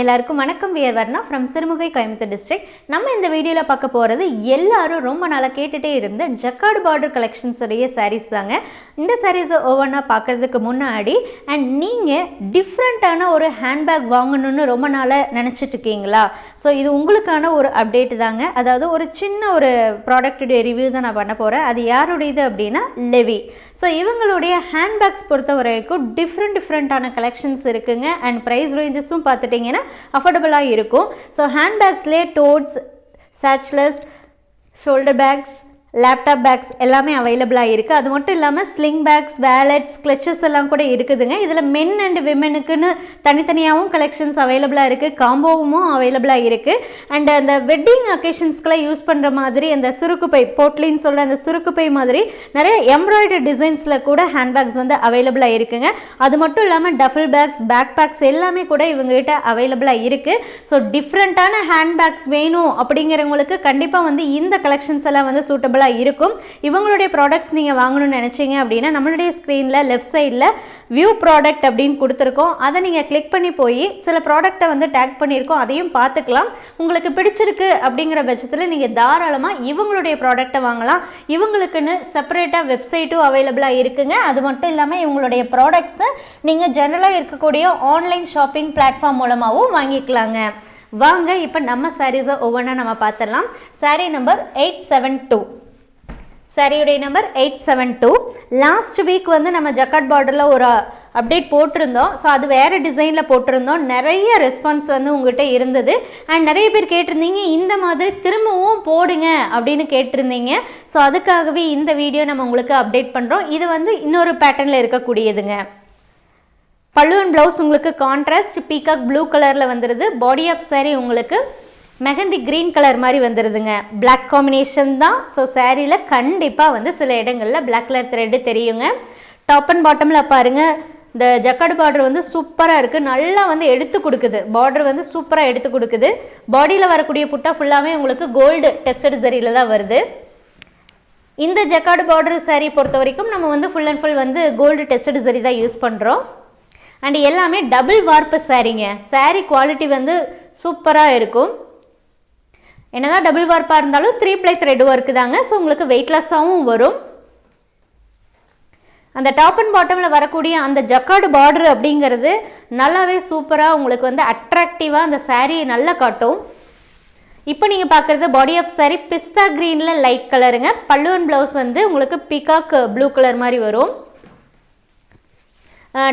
எல்லாருக்கும் வணக்கம். We are Varna from Sirumugai Coimbatore district நம்ம இந்த வீடியோவில் பார்க்க போகிறது எல்லாரும் ரொம்ப நாளாக கேட்டுகிட்டே இருந்த ஜக்கார்டு பார்டர் கலெக்ஷன்ஸுடைய சாரீஸ் தாங்க. இந்த சாரீஸை ஒவ்வொன்றா பார்க்குறதுக்கு முன்னாடி அண்ட் நீங்கள் டிஃப்ரெண்ட்டான ஒரு ஹேண்ட்பேக் வாங்கணும்னு ரொம்ப நாளாக நினச்சிட்டு இருக்கீங்களா? ஸோ இது உங்களுக்கான ஒரு அப்டேட் தாங்க. அதாவது ஒரு சின்ன ஒரு ப்ராடக்ட்டுடைய ரிவ்யூ தான் நான் பண்ண போகிறேன் அது யாருடையது அப்படின்னா லெவி ஸோ இவங்களுடைய ஹேண்ட்பேக்ஸ் பொறுத்த வரைக்கும் டிஃப்ரெண்ட் டிஃப்ரெண்ட்டான கலெக்ஷன்ஸ் இருக்குங்க. அண்ட் ப்ரைஸ் ரேஞ்சஸும் பார்த்துட்டிங்கன்னா அஃபோர்டபுளாக இருக்கும். So ஹேண்ட்பேக்ஸ்லேயே totes satchels shoulder bags laptop bags எல்லாமே அவைலபிளாக இருக்குது அது மட்டும் இல்லாமல் ஸ்லிங் பேக்ஸ் வேலட்ஸ் கிளச்சஸ் எல்லாம் கூட இருக்குதுங்க. இதில் மென் அண்ட் விமெனுக்குன்னு தனித்தனியாகவும் கலெக்ஷன்ஸ் அவைலபிளாக இருக்குது காம்போவும் அவைலபிளாக இருக்குது அண்ட் அந்த வெட்டிங் அக்கேஷன்ஸ்க்கெலாம் யூஸ் பண்ணுற மாதிரி அந்த சுருக்குப்பை போட்லின்னு சொல்கிற அந்த சுருக்குப்பை மாதிரி நிறைய எம்ப்ராய்டரி டிசைன்ஸில் கூட ஹேண்ட்பேக்ஸ் வந்து அவைலபிளாக இருக்குங்க. அது மட்டும் இல்லாமல் டஃபில் பேக்ஸ் பேக் பேக்ஸ் எல்லாமே கூட இவங்ககிட்ட அவைலபிளாக இருக்குது ஸோ டிஃப்ரெண்ட்டான ஹேண்ட்பேக்ஸ் வேணும் அப்படிங்கிறவங்களுக்கு கண்டிப்பாக வந்து இந்த கலெக்ஷன்ஸ் எல்லாம் வந்து சூட்டபிளாக இருக்கும். இவங்களுடைய ப்ராடக்ட்ஸ் நீங்கள் வாங்கணும்னு நினச்சிங்க அப்படின்னா நம்மளுடைய ஸ்க்ரீனில் லெஃப்ட் சைடில் வியூ ப்ராடக்ட் அப்படின்னு கொடுத்துருக்கோம். அதை நீங்கள் கிளிக் பண்ணி போய் சில ப்ராடக்ட்டை வந்து டேக் பண்ணியிருக்கோம். அதையும் பார்த்துக்கலாம். உங்களுக்கு பிடிச்சிருக்கு அப்படிங்கிற பட்சத்தில் நீங்கள் தாராளமாக இவங்களுடைய ப்ராடக்ட்டை வாங்கலாம். இவங்களுக்குன்னு செப்பரேட்டாக வெப்சைட்டும் அவைலபிளாக இருக்குங்க. அது மட்டும் இல்லாமல் இவங்களுடைய ப்ராடக்ட்ஸை நீங்கள் ஜென்ரலாக இருக்கக்கூடிய ஆன்லைன் ஷாப்பிங் பிளாட்ஃபார்ம் மூலமாகவும் வாங்கிக்கலாங்க. வாங்க இப்போ நம்ம சாரீஸை ஒவ்வொன்றா நம்ம பார்த்துடலாம். Saree number eight seven two சாரியுடைய number eight seven two last week வந்து நம்ம ஜக்காட் பார்டரில் ஒரு அப்டேட் போட்டிருந்தோம். ஸோ அது வேறு டிசைனில் போட்டிருந்தோம். நிறைய ரெஸ்பான்ஸ் வந்து உங்கள்கிட்ட இருந்தது. அண்ட் நிறைய பேர் கேட்டிருந்தீங்க இந்த மாதிரி திரும்பவும் போடுங்க அப்படின்னு கேட்டிருந்தீங்க. ஸோ அதுக்காகவே இந்த வீடியோ நம்ம உங்களுக்கு அப்டேட் பண்ணுறோம் இது வந்து இன்னொரு பேட்டர்னில் இருக்கக்கூடியதுங்க. பல்லுவன் ப்ளவுஸ் உங்களுக்கு கான்ட்ராஸ்ட் பீகாக் ப்ளூ கலரில் வந்துடுது பாடி ஆஃப் சாரி உங்களுக்கு மெஹந்தி க்ரீன் கலர் மாதிரி வந்துடுதுங்க பிளாக் காம்பினேஷன் தான். ஸோ சேரீயில் கண்டிப்பாக வந்து சில இடங்களில் பிளாக் கலர் த்ரெட்டு தெரியுங்க. டாப் அண்ட் பாட்டமில் பாருங்கள் இந்த ஜக்காடு பார்டர் வந்து சூப்பராக இருக்குது நல்லா வந்து எடுத்து கொடுக்குது. பார்டர் வந்து சூப்பராக எடுத்து கொடுக்குது. பாடியில் வரக்கூடிய புட்டா ஃபுல்லாகவே உங்களுக்கு கோல்டு டெஸ்டட் சரியில் தான் வருது. இந்த ஜக்காடு பார்டர் சாரீ பொறுத்த வரைக்கும் நம்ம வந்து ஃபுல் அண்ட் ஃபுல் வந்து கோல்டு டெஸ்டட் சரி தான் யூஸ் பண்ணுறோம் அண்ட் எல்லாமே டபுள் வார்ப்பு சாரீங்க சாரீ குவாலிட்டி வந்து சூப்பராக இருக்கும். என்னதான் டபுள் வார்ப்பாக இருந்தாலும் த்ரீ ப்ளை த்ரெட் ஒர்க்கு தாங்க. ஸோ உங்களுக்கு வெயிட்லெஸ்ஸாகவும் வரும். அந்த டாப் அண்ட் பாட்டமில் வரக்கூடிய அந்த ஜக்கார்டு பார்டர் அப்படிங்கிறது நல்லாவே சூப்பராக உங்களுக்கு வந்து அட்ராக்டிவாக அந்த சாரியை நல்லா காட்டும். இப்போ நீங்கள் பார்க்குறது பாடி ஆஃப் சாரி பிஸ்தா க்ரீனில் லைட் கலருங்க பல்லுவன் அண்ட் ப்ளவுஸ் வந்து உங்களுக்கு பிகாக் ப்ளூ கலர் மாதிரி வரும்.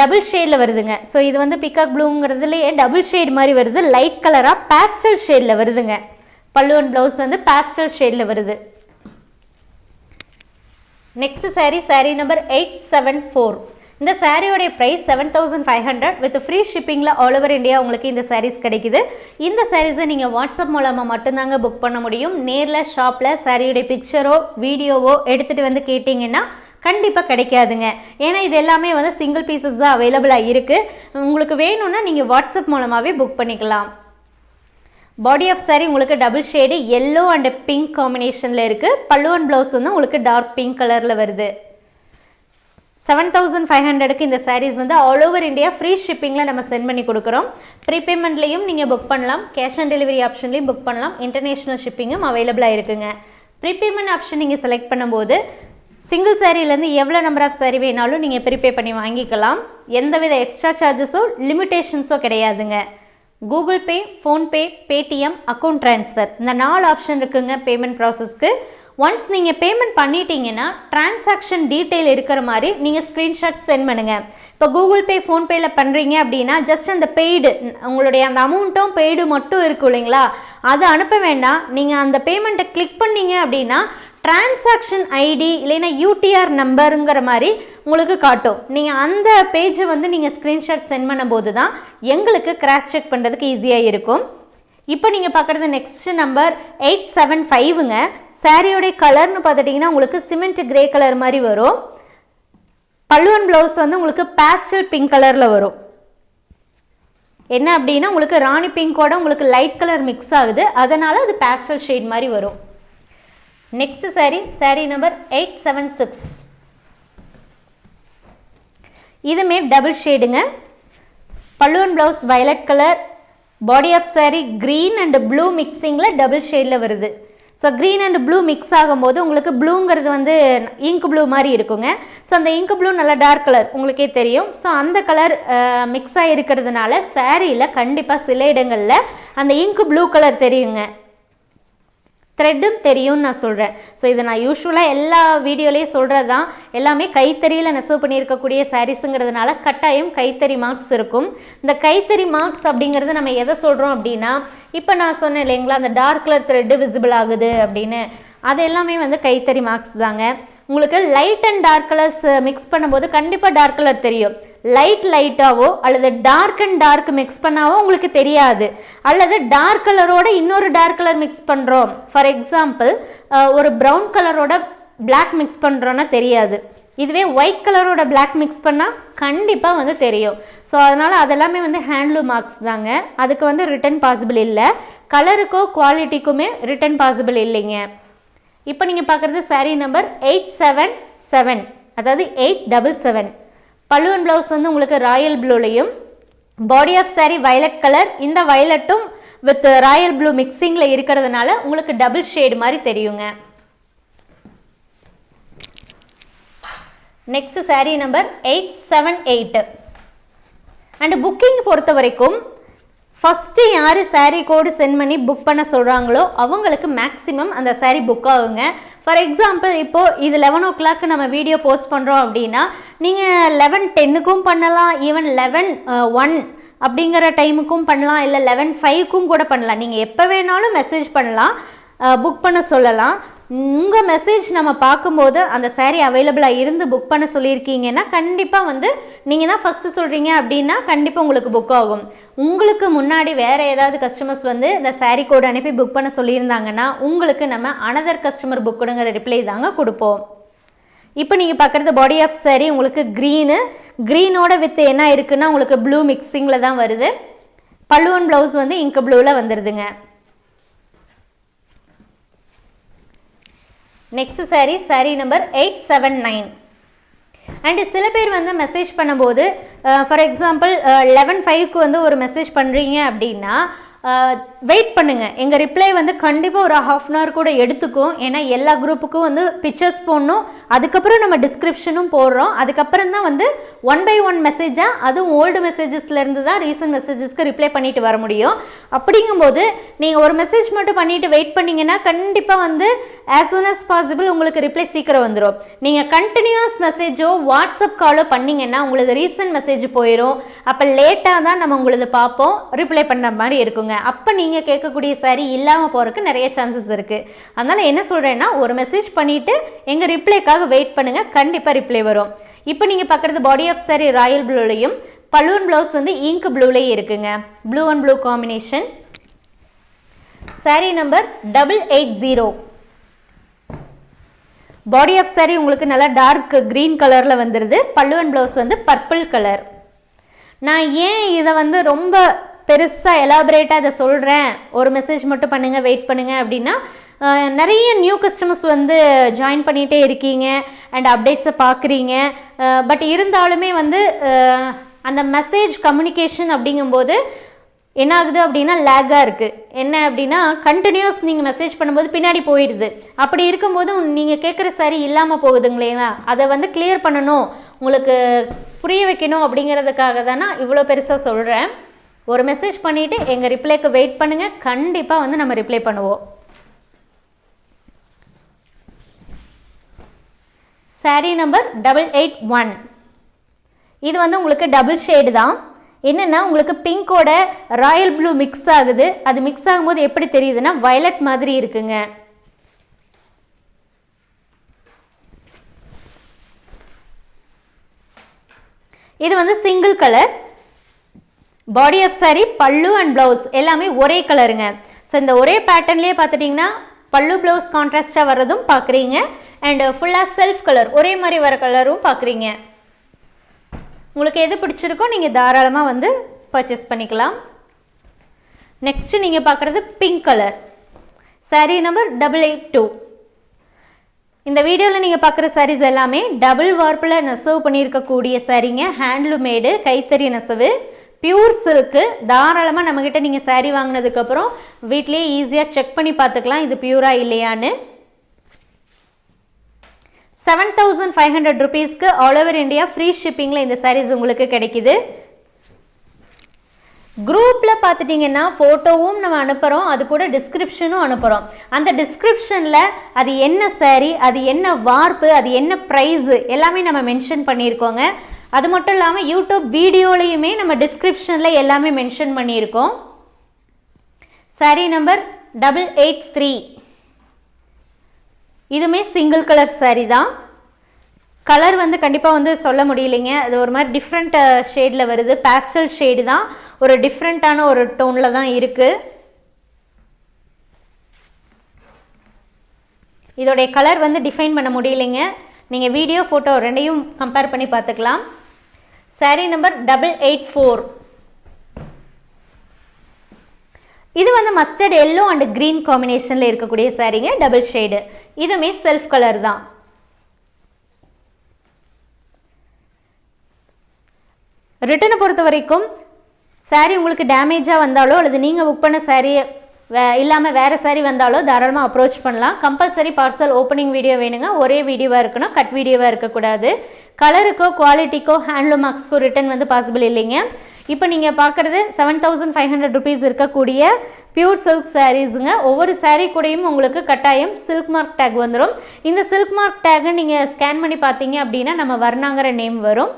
டபுள் ஷேடில் வருதுங்க. ஸோ இது வந்து பிகாக் ப்ளூங்கிறதுலேயே டபுள் ஷேட் மாதிரி வருது. லைட் கலராக பேஸ்டல் ஷேடில் வருதுங்க. பல்லுவன் ப்ளவுஸ் வந்து பேஸ்டல் ஷேடில் வருது. Next saree saree number eight seven four இந்த சாரியோடைய price seven thousand five hundred with free ஷிப்பிங்கில் all over India உங்களுக்கு இந்த சாரீஸ் கிடைக்குது. இந்த சாரீஸை நீங்கள் வாட்ஸ்அப் மூலமாக மட்டும்தாங்க புக் பண்ண முடியும். நேரில் ஷாப்பில் சாரியுடைய பிக்சரோ வீடியோவோ எடுத்துகிட்டு வந்து கேட்டிங்கன்னா கண்டிப்பாக கிடைக்காதுங்க. ஏன்னா இது எல்லாமே வந்து சிங்கிள் பீசஸ் தான் அவைலபிளாக இருக்குது உங்களுக்கு வேணும்னா நீங்கள் வாட்ஸ்அப் மூலமாகவே புக் பண்ணிக்கலாம். பாடி ஆஃப் சாரி உங்களுக்கு double shade yellow and pink காம்பினேஷனில் இருக்குது பல்லு அண்ட் ப்ளவுஸ் வந்து உங்களுக்கு டார்க் பிங்க் கலரில் வருது. செவன் தௌசண்ட் ஃபைவ் ஹண்ட்ரடுக்கு இந்த சாரீஸ் வந்து ஆல் ஓவர் இந்தியா ஃப்ரீ ஷிப்பிங்கில் நம்ம சென்ட் பண்ணி கொடுக்குறோம். ப்ரீபேமெண்ட்லேயும் நீங்கள் புக் பண்ணலாம். கேஷ் ஆன் டெலிவரி ஆப்ஷன்லேயும் புக் பண்ணலாம். இன்டர்நேஷ்னல் ஷிப்பிங்கும் அவைலபிளாக இருக்குங்க. ப்ரீபேமெண்ட் ஆப்ஷன் நீங்கள் செலக்ட் பண்ணும்போது சிங்கிள் சாரீலேருந்து எவ்வளோ நம்பர் ஆஃப் சாரீ வேணாலும் நீங்கள் ப்ரீபே பண்ணி வாங்கிக்கலாம். எந்தவித எக்ஸ்ட்ரா சார்ஜஸோ லிமிட்டேஷன்ஸோ கிடையாதுங்க. Google Pay PhonePe Paytm account transfer இந்த நாலு ஆப்ஷன் இருக்குங்க பேமெண்ட் ப்ராசஸ்க்கு ஒன்ஸ் நீங்கள் பேமெண்ட் பண்ணிட்டீங்கன்னா டிரான்சாக்ஷன் டீட்டெயில் இருக்கிற மாதிரி நீங்கள் ஸ்க்ரீன்ஷாட் சென்ட் பண்ணுங்கள் இப்போ கூகுள் பே ஃபோன்பேயில் பண்ணுறீங்க அப்படின்னா ஜஸ்ட் அந்த பெய்டு உங்களுடைய அந்த அமௌண்ட்டும் பெய்டு மட்டும் இருக்கும் இல்லைங்களா? அதை அனுப்ப வேண்டாம். நீங்கள் அந்த பேமெண்ட்டை கிளிக் பண்ணீங்க அப்படின்னா டிரான்சாக்ஷன் ஐடி இல்லைன்னா யூடிஆர் நம்பருங்கிற மாதிரி உங்களுக்கு காட்டும். நீங்கள் அந்த பேஜை வந்து நீங்கள் ஸ்க்ரீன்ஷாட் சென்ட் பண்ணும்போது தான் எங்களுக்கு கிராஸ் செக் பண்ணுறதுக்கு ஈஸியாக இருக்கும். இப்போ நீங்கள் பார்க்குறது நெக்ஸ்ட் நம்பர் எயிட் செவன் ஃபைவுங்க சாரியோடைய கலர்னு பார்த்துட்டிங்கன்னா உங்களுக்கு சிமெண்ட் கிரே கலர் மாதிரி வரும். பல்லுவன் ப்ளவுஸ் வந்து உங்களுக்கு பேஸ்டல் பிங்க் கலரில் வரும். என்ன அப்படின்னா உங்களுக்கு ராணி பிங்கோட உங்களுக்கு லைட் கலர் மிக்ஸ் ஆகுது. அதனால் அது பேஸ்டல் ஷேட் மாதிரி வரும். Next saree saree number eight seven six இதுமே டபுள் ஷேடுங்க பல்லுவன் blouse violet colour body of saree green and blue மிக்சிங்கில் double ஷேடில் வருது. So green and blue mix ஆகும்போது உங்களுக்கு ப்ளூங்கிறது வந்து இங்க் ப்ளூ மாதிரி இருக்குங்க. ஸோ அந்த இங்க் ப்ளூ நல்லா டார்க் கலர் உங்களுக்கே தெரியும். ஸோ அந்த கலர் மிக்ஸ் ஆகி இருக்கிறதுனால சாரியில் கண்டிப்பாக சில இடங்களில் அந்த இங்க் ப்ளூ கலர் தெரியுங்க. த்ரெட்டும் தெரியும்னு நான் சொல்கிறேன் ஸோ இதை நான் யூஸ்வலாக எல்லா வீடியோலேயும் சொல்கிறது தான் எல்லாமே கைத்தறியில் நெசவு பண்ணியிருக்கக்கூடிய சாரீஸுங்கிறதுனால கட்டாயம் கைத்தறி மார்க்ஸ் இருக்கும். இந்த கைத்தறி மார்க்ஸ் அப்படிங்கிறது நம்ம எதை சொல்கிறோம் அப்படின்னா இப்போ நான் சொன்னேன் இல்லைங்களா அந்த டார்க் கலர் த்ரெட்டு விசிபிள் ஆகுது அப்படின்னு. அது எல்லாமே வந்து கைத்தறி மார்க்ஸ் தாங்க. உங்களுக்கு light and dark colours mix பண்ணும்போது கண்டிப்பாக டார்க் கலர் தெரியும். லைட் லைட்டாவோ அல்லது டார்க் அண்ட் டார்க் மிக்ஸ் பண்ணாவோ உங்களுக்கு தெரியாது. அல்லது டார்க் கலரோட இன்னொரு டார்க் கலர் மிக்ஸ் பண்ணுறோம் ஃபார் எக்ஸாம்பிள் ஒரு ப்ரௌன் கலரோட பிளாக் மிக்ஸ் பண்ணுறோன்னா தெரியாது. இதுவே ஒயிட் கலரோட பிளாக் மிக்ஸ் பண்ணால் கண்டிப்பாக வந்து தெரியும். ஸோ அதனால் அதெல்லாமே வந்து ஹேண்ட்லூம் மார்க்ஸ் தாங்க. அதுக்கு வந்து ரிட்டன் பாசிபிள் இல்லை. கலருக்கோ குவாலிட்டிக்குமே ரிட்டன் பாசிபிள் இல்லைங்க. இப்போ நீங்கள் பார்க்குறது saree number eight seven seven அதாவது எயிட் டபுள் செவன் பல்லுவன் ப்ளவுஸ் வந்து உங்களுக்கு royal ப்ளூலையும் body of saree violet colour இந்த வயலட்டும் வித் ராயல் ப்ளூ மிக்சிங்கில் இருக்கிறதுனால உங்களுக்கு டபுள் ஷேடு மாதிரி தெரியுங்க. Next saree number eight seven eight and booking பொறுத்த வரைக்கும் ஃபஸ்ட்டு யார் சாரீ கோடு சென்ட் பண்ணி புக் பண்ண சொல்கிறாங்களோ அவங்களுக்கு மேக்ஸிமம் அந்த சாரீ புக் ஆகுங்க. ஃபார் எக்ஸாம்பிள் இப்போது இது லெவன் ஓ கிளாக் நம்ம வீடியோ போஸ்ட் பண்ணுறோம் அப்படின்னா நீங்கள் லெவன் டென்னுக்கும் பண்ணலாம் ஈவன் லெவன் ஒன் அப்படிங்கிற டைமுக்கும் பண்ணலாம் இல்லை லெவன் ஃபைவ்க்கும் கூட பண்ணலாம். நீங்கள் எப்போ வேணாலும் மெசேஜ் பண்ணலாம் uh, புக் பண்ண சொல்லலாம். உங்கள் மெசேஜ் நம்ம பார்க்கும்போது அந்த saree அவைலபிளாக இருந்து புக் பண்ண சொல்லியிருக்கீங்கன்னா கண்டிப்பாக வந்து நீங்கள் தான் ஃபஸ்ட்டு சொல்கிறீங்க அப்படின்னா கண்டிப்பாக உங்களுக்கு புக் ஆகும். உங்களுக்கு முன்னாடி வேறு ஏதாவது கஸ்டமர்ஸ் வந்து இந்த saree கோடு அனுப்பி புக் பண்ண சொல்லியிருந்தாங்கன்னா உங்களுக்கு நம்ம அனதர் கஸ்டமர் புக்குடுங்கிற ரிப்ளை தாங்க கொடுப்போம். இப்போ நீங்கள் பார்க்குறது பாடி ஆஃப் saree உங்களுக்கு க்ரீனு க்ரீனோட வித் என்ன இருக்குன்னா உங்களுக்கு ப்ளூ மிக்சிங்கில் தான் வருது. பல்லுவன் ப்ளவுஸ் வந்து இங்க் ப்ளூவில் வந்துடுதுங்க next saree saree number eight seven nine and சில பேர் வந்து மெசேஜ் பண்ணும்போது ஃபார் எக்ஸாம்பிள் லெவன் ஃபைவ்க்கு வந்து ஒரு மெசேஜ் பண்ணுறீங்க அப்படின்னா வெயிட் பண்ணுங்கள் எங்கள் ரிப்ளை வந்து கண்டிப்பாக ஒரு ஹாஃப் அன் ஹவர் கூட எடுத்துக்கும். ஏன்னா எல்லா குரூப்புக்கும் வந்து பிக்சர்ஸ் போடணும். அதுக்கப்புறம் நம்ம டிஸ்கிரிப்ஷனும் போடுறோம். அதுக்கப்புறம் தான் வந்து ஒன் பை ஒன் மெசேஜாக அதுவும் ஓல்டு மெசேஜஸ்லேருந்து தான் ரீசன்ட் மெசேஜஸ்க்கு ரிப்ளை பண்ணிட்டு வர முடியும். அப்படிங்கும்போது நீங்கள் ஒரு மெசேஜ் மட்டும் பண்ணிவிட்டு வெயிட் பண்ணிங்கன்னா கண்டிப்பாக வந்து ஆஸ் சூன் அஸ் பாசிபிள் உங்களுக்கு ரிப்ளை சீக்கிரம் வந்துடும் நீங்கள் கண்டினியூஸ் மெசேஜோ வாட்ஸ்அப் காலோ பண்ணிங்கன்னா உங்களுக்கு ரீசன்ட் மெசேஜ் போயிடும் அப்போ லேட்டாக தான் நம்ம உங்களது பார்ப்போம். ரிப்ளை பண்ணுற மாதிரி இருக்குங்க. அப்போ நீங்கள் கேட்கக்கூடிய சாரீ இல்லாமல் போகிறதுக்கு நிறைய சான்சஸ் இருக்குது அதனால் என்ன சொல்கிறேன்னா ஒரு மெசேஜ் பண்ணிவிட்டு எங்கள் ரிப்ளைக்காக வெயிட் பண்ணுங்கள் கண்டிப்பாக ரிப்ளை வரும். இப்போ நீங்கள் பார்க்குறது பாடி ஆஃப் சாரீ ராயல் ப்ளூலையும் பலூன் ப்ளவுஸ் வந்து இங்க் ப்ளூலேயே இருக்குங்க. Blue and blue combination saree number double eight zero body of saree உங்களுக்கு நல்லா டார்க் க்ரீன் கலரில் வந்துடுது பல்லுவன் ப்ளவுஸ் வந்து பர்பிள் கலர் நான் ஏன் இதை வந்து ரொம்ப பெருசாக எலாபரேட்டாக இதை சொல்கிறேன் ஒரு மெசேஜ் மட்டும் பண்ணுங்கள் வெயிட் பண்ணுங்கள் அப்படின்னா நிறைய நியூ கஸ்டமர்ஸ் வந்து ஜாயின் பண்ணிகிட்டே இருக்கீங்க அண்ட் அப்டேட்ஸை பார்க்குறீங்க. பட் இருந்தாலுமே வந்து அந்த மெசேஜ் கம்யூனிகேஷன் அப்படிங்கும்போது என்ன ஆகுது அப்படின்னா லேக்காக இருக்குது என்ன அப்படின்னா கண்டினியூஸ் நீங்கள் மெசேஜ் பண்ணும்போது பின்னாடி போயிடுது. அப்படி இருக்கும்போது நீங்கள் கேட்குற சரி இல்லாமல் போகுதுங்களேங்களா அதை வந்து கிளியர் பண்ணணும். உங்களுக்கு புரிய வைக்கணும் அப்படிங்கிறதுக்காக தான் நான் இவ்வளோ பெருசாக சொல்கிறேன் ஒரு மெசேஜ் பண்ணிவிட்டு எங்கள் ரிப்ளைக்கு வெயிட் பண்ணுங்கள் கண்டிப்பாக வந்து நம்ம ரிப்ளை பண்ணுவோம். Saree number double eight one இது வந்து உங்களுக்கு டபுள் ஷேடு தான். என்னென்னா உங்களுக்கு பிங்கோட ராயல் ப்ளூ மிக்ஸ் ஆகுது. அது மிக்ஸ் ஆகும்போது எப்படி தெரியுதுன்னா வயலட் மாதிரி இருக்குங்க. இது வந்து single colour body of saree பல்லு அண்ட் ப்ளவுஸ் எல்லாமே ஒரே கலருங்க ஸோ இந்த ஒரே பேட்டர்ன்லேயே பார்த்துட்டிங்கன்னா பல்லு ப்ளவுஸ் கான்ட்ராஸ்டாக வர்றதும் பார்க்குறீங்க. அண்டு ஃபுல்லாக செல்ஃப் கலர் ஒரே மாதிரி வர கலரும் பார்க்குறீங்க. உங்களுக்கு எது பிடிச்சிருக்கோ நீங்கள் தாராளமாக வந்து பர்ச்சேஸ் பண்ணிக்கலாம். நெக்ஸ்ட்டு நீங்கள் பார்க்குறது pink colour saree number double eight two இந்த வீடியோவில் நீங்கள் பார்க்குற சாரீஸ் எல்லாமே டபுள் வார்ப்பில் நெசவு பண்ணியிருக்கக்கூடிய சாரீங்க ஹேண்ட்லூமேடு கைத்தறி நெசவு. பியூர் சில்க்கு தாராளமாக நம்மக்கிட்ட நீங்கள் சாரீ வாங்கினதுக்கப்புறம் வீட்லேயே ஈஸியாக செக் பண்ணி பார்த்துக்கலாம் இது பியூரா இல்லையான்னு. செவன் தௌசண்ட் ஃபைவ் ஹண்ட்ரட் ருபீஸ்க்கு ஆல் ஓவர் இந்தியா ஃப்ரீ ஷிப்பிங்கில் இந்த சாரீஸ் உங்களுக்கு கிடைக்குது. குரூப்பில் பார்த்துட்டிங்கன்னா ஃபோட்டோவும் நம்ம அனுப்புகிறோம் அது கூட டிஸ்கிரிப்ஷனும் அனுப்புகிறோம் அந்த டிஸ்கிரிப்ஷனில் அது என்ன சாரீ அது என்ன வார்ப்பு அது என்ன ப்ரைஸு எல்லாமே நம்ம மென்ஷன் பண்ணியிருக்கோங்க. அது மட்டும் இல்லாமல் யூடியூப் வீடியோலையுமே நம்ம டிஸ்கிரிப்ஷனில் எல்லாமே மென்ஷன் பண்ணியிருக்கோம். Saree number double eight three இதுவுமே சிங்கிள் கலர் சாரீ தான். கலர் வந்து கண்டிப்பாக வந்து சொல்ல முடியலைங்க. அது ஒரு மாதிரி டிஃப்ரெண்ட் ஷேடில் வருது. பேஸ்டல் ஷேடு தான். ஒரு டிஃப்ரெண்ட்டான ஒரு டோனில் தான் இருக்குது இதோடைய கலர் வந்து டிஃபைன் பண்ண முடியலைங்க. நீங்கள் வீடியோ ஃபோட்டோ ரெண்டையும் கம்பேர் பண்ணி பார்த்துக்கலாம். Saree number double eight four இது வந்து மஸ்டர்ட் எல்லோ அண்ட் க்ரீன் காம்பினேஷனில் இருக்கக்கூடிய சாரீங்க டபுள் ஷேடு இதுவுமே செல்ஃப் கலர் தான். ரிட்டனை பொறுத்த வரைக்கும் சாரீ உங்களுக்கு டேமேஜாக வந்தாலோ அல்லது நீங்கள் புக் பண்ண சாரியை வே இல்லாமல் வேறு சாரி வந்தாலோ தாராளமாக அப்ரோச் பண்ணலாம். கம்பல்சரி பார்சல் ஓப்பனிங் வீடியோ வேணுங்க. ஒரே வீடியோவாக இருக்கணும். கட் வீடியோவாக இருக்கக்கூடாது. கலருக்கோ குவாலிட்டிக்கோ ஹேண்ட்லூம் மார்க்ஸ்க்கோ ரிட்டன் வந்து பாசிபிள் இல்லைங்க. இப்போ நீங்கள் பார்க்குறது seven thousand five hundred rupees இருக்கக்கூடிய பியூர் சில்க் சாரீஸுங்க ஒவ்வொரு சாரீ கூடயும் உங்களுக்கு கட்டாயம் சில்க் மார்க் டேக் வந்துடும் இந்த சில்க் மார்க் டேக்கை நீங்கள் ஸ்கேன் பண்ணி பார்த்தீங்க அப்படின்னா நம்ம வர்ணாங்கிற நேம் வரும்.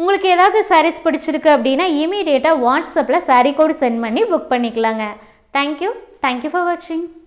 உங்களுக்கு ஏதாவது சாரீஸ் பிடிச்சிருக்கு அப்படின்னா இமீடியட்டாக வாட்ஸ்அப்பில் சாரீ கோடு சென்ட் பண்ணி புக் பண்ணிக்கலாங்க. Thank you. Thank you for watching.